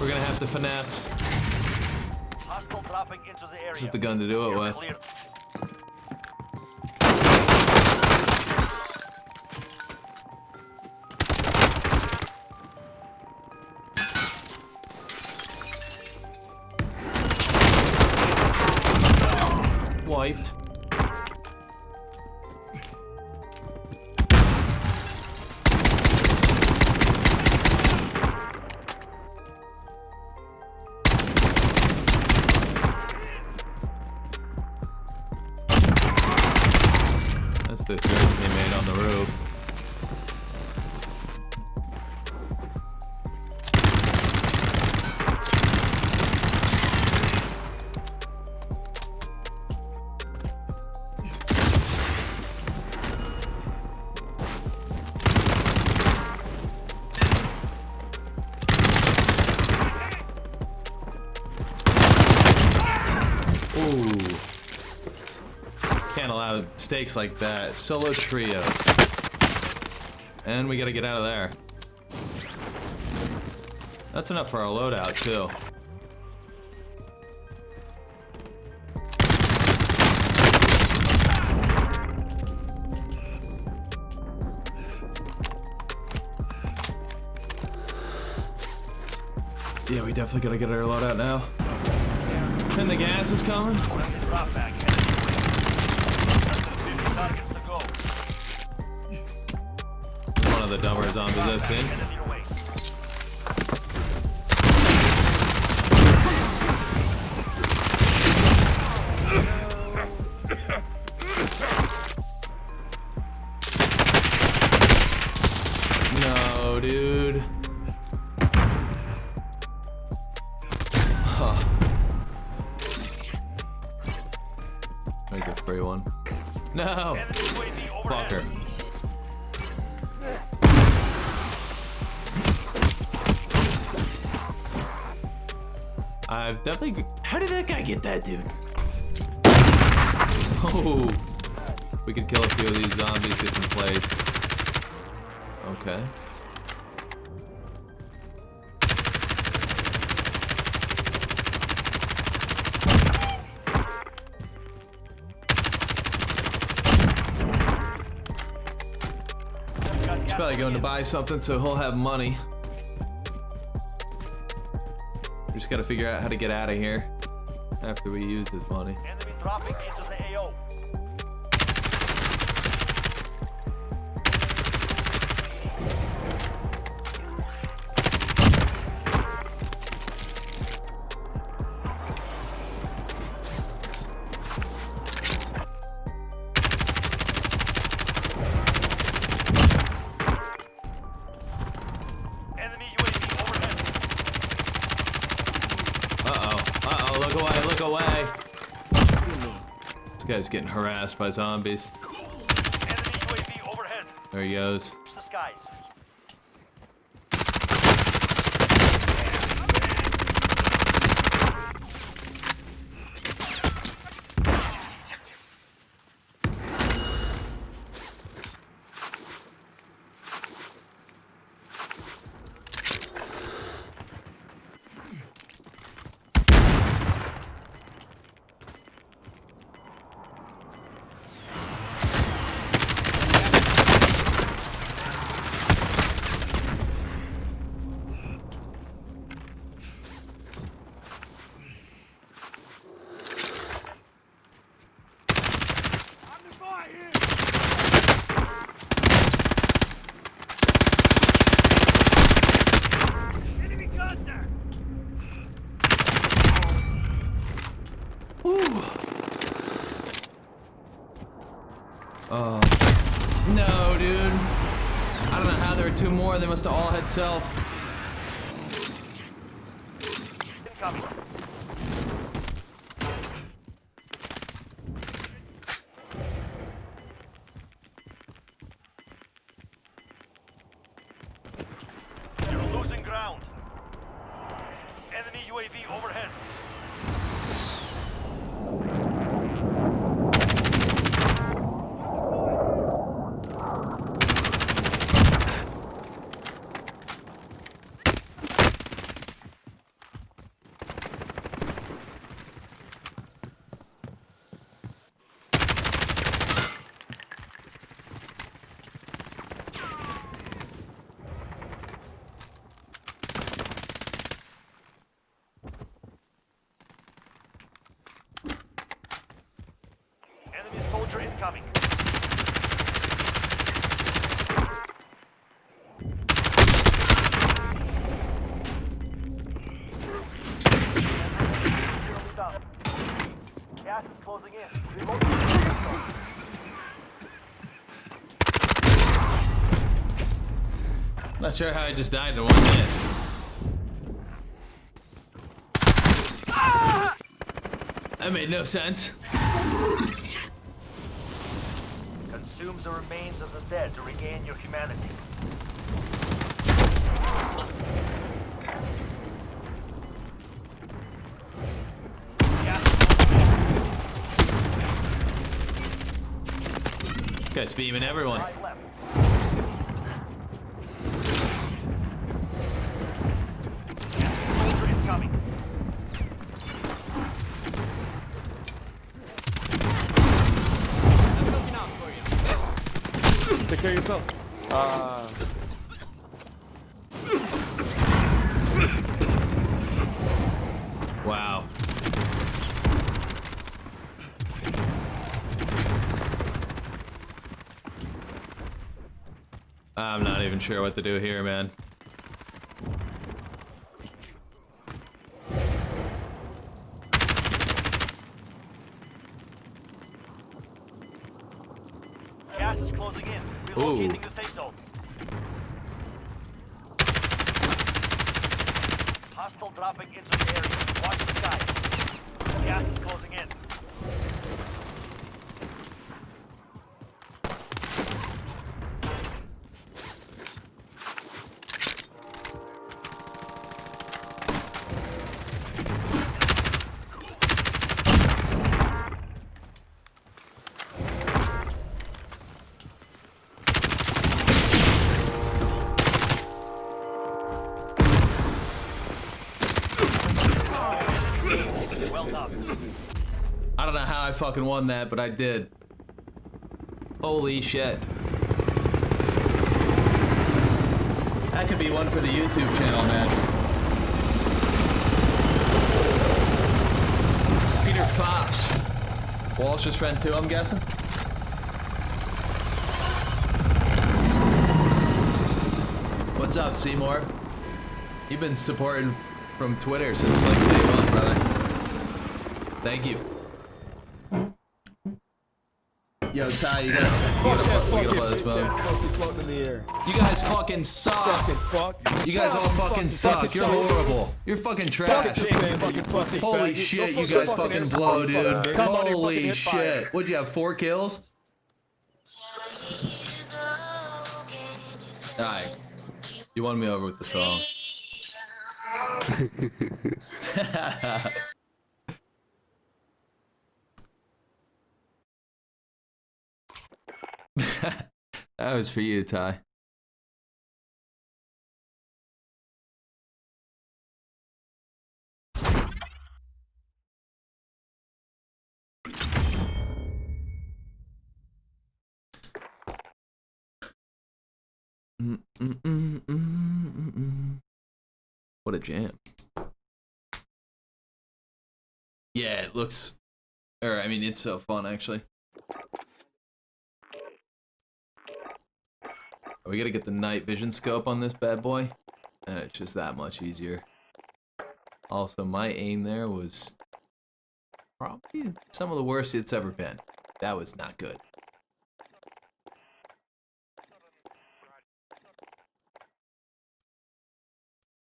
We're gonna have to finesse. Hostile dropping into the area. This is the gun to do it with. Wiped. Teammate on the roof. Can't stakes like that. Solo trios. And we gotta get out of there. That's enough for our loadout, too. Yeah, we definitely gotta get our loadout now. And the gas is coming. Of the dumber zombies I've seen. No, dude. Huh. There's a free one. No! Fucker. I've definitely. How did that guy get that dude? Oh, we can kill a few of these zombies, get some plays. Okay. He's probably going to buy something, so he'll have money. Just gotta figure out how to get out of here after we use his money. Look away, look away. This guy's getting harassed by zombies. Enemy UAV overhead. There he goes. Skies. Oh. Uh, no, dude. I don't know how there are two more. They must have all had self. Soldier incoming. Gas is closing in. Not sure how I just died in one hit. That made no sense. Consumes the remains of the dead to regain your humanity. Guy's beaming everyone. Care of yourself. Uh, Wow. I'm not even sure what to do here, man. Gas is closing in. Zone. Hostile dropping into the area. Watch the sky. Gas is closing in. Well done. I don't know how I fucking won that, but I did. Holy shit. That could be one for the YouTube channel, man. Peter Fox. Walsh's friend too, I'm guessing? What's up, Seymour? You've been supporting from Twitter since like day one. Thank you. Yo, Ty, you gotta, you gotta, fuck we gotta play this bitch mode. ass pussy floating in the air. You guys fucking suck. Fucking fuck. You guys all fucking suck. You're horrible. You're fucking Suck trash. dick, man, fucking pussy. Holy shit, you guys fucking blow, dude. Come on, here, fucking Holy shit. What'd you have, four kills? Alright. You won me over with the song. that was for you, Ty. Mm, mm, mm. What a jam. Yeah, it looks. Or, I mean, it's so fun, actually. We gotta get the night vision scope on this bad boy, and it's just that much easier. Also, my aim there was probably some of the worst it's ever been. That was not good.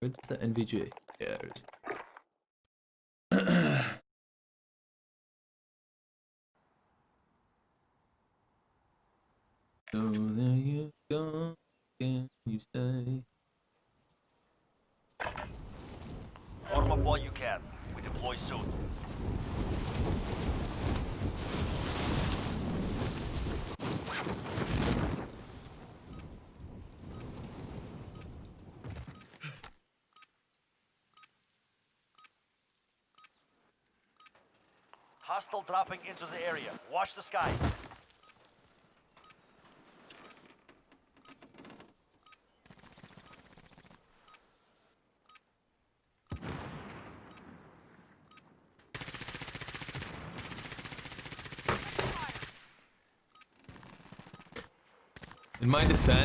Where's the NVG? Yeah, there it is. So there you go, can you stay? Warm up while you can. Deploy soon. Hostile dropping into the area. Watch the skies. In my defense,